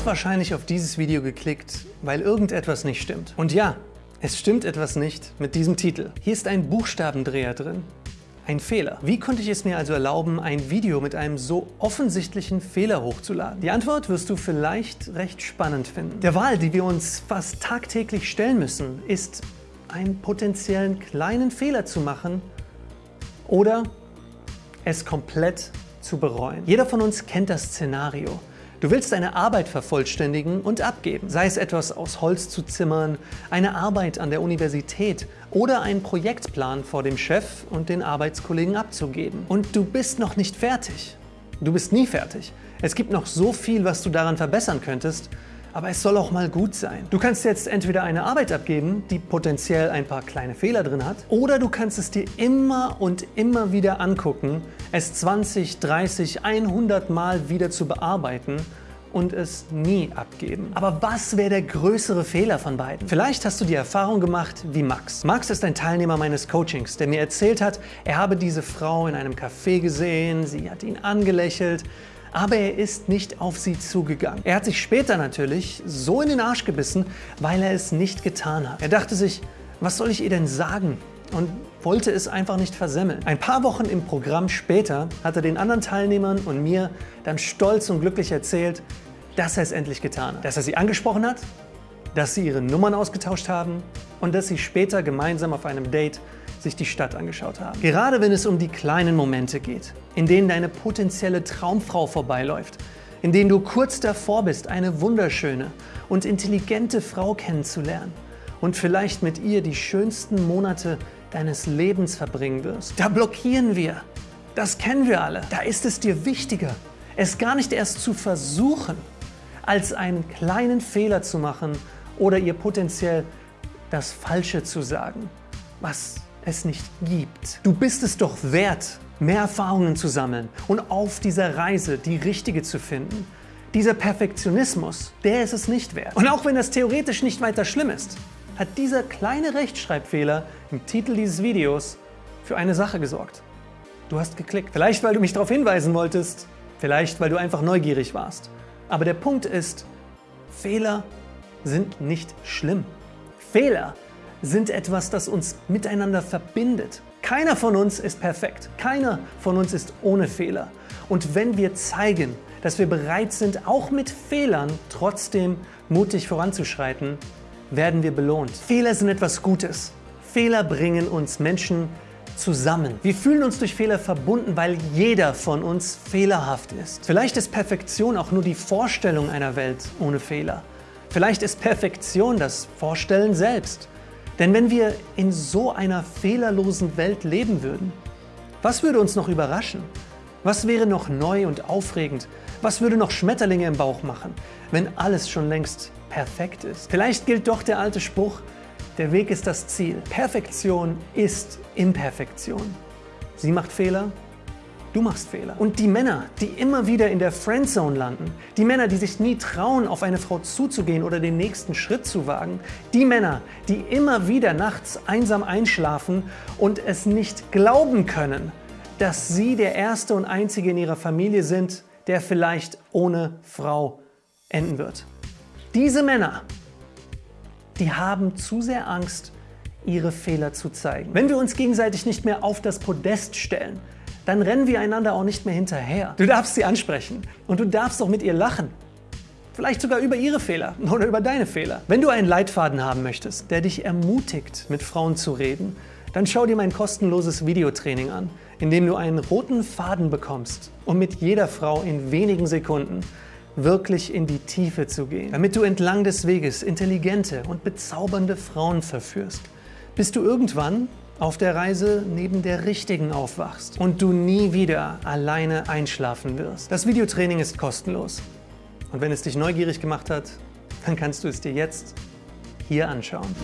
hast wahrscheinlich auf dieses Video geklickt, weil irgendetwas nicht stimmt. Und ja, es stimmt etwas nicht mit diesem Titel. Hier ist ein Buchstabendreher drin. Ein Fehler. Wie konnte ich es mir also erlauben, ein Video mit einem so offensichtlichen Fehler hochzuladen? Die Antwort wirst du vielleicht recht spannend finden. Der Wahl, die wir uns fast tagtäglich stellen müssen, ist, einen potenziellen kleinen Fehler zu machen oder es komplett zu bereuen. Jeder von uns kennt das Szenario. Du willst deine Arbeit vervollständigen und abgeben, sei es etwas aus Holz zu zimmern, eine Arbeit an der Universität oder einen Projektplan vor dem Chef und den Arbeitskollegen abzugeben. Und du bist noch nicht fertig. Du bist nie fertig. Es gibt noch so viel, was du daran verbessern könntest aber es soll auch mal gut sein. Du kannst jetzt entweder eine Arbeit abgeben, die potenziell ein paar kleine Fehler drin hat, oder du kannst es dir immer und immer wieder angucken, es 20, 30, 100 Mal wieder zu bearbeiten und es nie abgeben. Aber was wäre der größere Fehler von beiden? Vielleicht hast du die Erfahrung gemacht wie Max. Max ist ein Teilnehmer meines Coachings, der mir erzählt hat, er habe diese Frau in einem Café gesehen, sie hat ihn angelächelt, aber er ist nicht auf sie zugegangen. Er hat sich später natürlich so in den Arsch gebissen, weil er es nicht getan hat. Er dachte sich, was soll ich ihr denn sagen? Und wollte es einfach nicht versemmeln. Ein paar Wochen im Programm später hat er den anderen Teilnehmern und mir dann stolz und glücklich erzählt, dass er es endlich getan hat. Dass er sie angesprochen hat, dass sie ihre Nummern ausgetauscht haben und dass sie später gemeinsam auf einem Date sich die Stadt angeschaut haben. Gerade wenn es um die kleinen Momente geht, in denen deine potenzielle Traumfrau vorbeiläuft, in denen du kurz davor bist, eine wunderschöne und intelligente Frau kennenzulernen und vielleicht mit ihr die schönsten Monate deines Lebens verbringen wirst. Da blockieren wir. Das kennen wir alle. Da ist es dir wichtiger, es gar nicht erst zu versuchen, als einen kleinen Fehler zu machen oder ihr potenziell das Falsche zu sagen, was es nicht gibt. Du bist es doch wert, mehr Erfahrungen zu sammeln und auf dieser Reise die richtige zu finden. Dieser Perfektionismus, der ist es nicht wert. Und auch wenn das theoretisch nicht weiter schlimm ist, hat dieser kleine Rechtschreibfehler im Titel dieses Videos für eine Sache gesorgt. Du hast geklickt. Vielleicht, weil du mich darauf hinweisen wolltest, vielleicht, weil du einfach neugierig warst. Aber der Punkt ist, Fehler sind nicht schlimm. Fehler sind etwas, das uns miteinander verbindet. Keiner von uns ist perfekt. Keiner von uns ist ohne Fehler. Und wenn wir zeigen, dass wir bereit sind, auch mit Fehlern trotzdem mutig voranzuschreiten, werden wir belohnt. Fehler sind etwas Gutes. Fehler bringen uns Menschen zusammen. Wir fühlen uns durch Fehler verbunden, weil jeder von uns fehlerhaft ist. Vielleicht ist Perfektion auch nur die Vorstellung einer Welt ohne Fehler. Vielleicht ist Perfektion das Vorstellen selbst. Denn wenn wir in so einer fehlerlosen Welt leben würden, was würde uns noch überraschen? Was wäre noch neu und aufregend? Was würde noch Schmetterlinge im Bauch machen, wenn alles schon längst perfekt ist? Vielleicht gilt doch der alte Spruch, der Weg ist das Ziel. Perfektion ist Imperfektion. Sie macht Fehler, Du machst Fehler. Und die Männer, die immer wieder in der Friendzone landen, die Männer, die sich nie trauen, auf eine Frau zuzugehen oder den nächsten Schritt zu wagen, die Männer, die immer wieder nachts einsam einschlafen und es nicht glauben können, dass sie der Erste und Einzige in ihrer Familie sind, der vielleicht ohne Frau enden wird. Diese Männer, die haben zu sehr Angst, ihre Fehler zu zeigen. Wenn wir uns gegenseitig nicht mehr auf das Podest stellen, dann rennen wir einander auch nicht mehr hinterher. Du darfst sie ansprechen und du darfst auch mit ihr lachen. Vielleicht sogar über ihre Fehler oder über deine Fehler. Wenn du einen Leitfaden haben möchtest, der dich ermutigt, mit Frauen zu reden, dann schau dir mein kostenloses Videotraining an, in dem du einen roten Faden bekommst, um mit jeder Frau in wenigen Sekunden wirklich in die Tiefe zu gehen, damit du entlang des Weges intelligente und bezaubernde Frauen verführst, bis du irgendwann auf der Reise neben der richtigen aufwachst und du nie wieder alleine einschlafen wirst. Das Videotraining ist kostenlos. Und wenn es dich neugierig gemacht hat, dann kannst du es dir jetzt hier anschauen.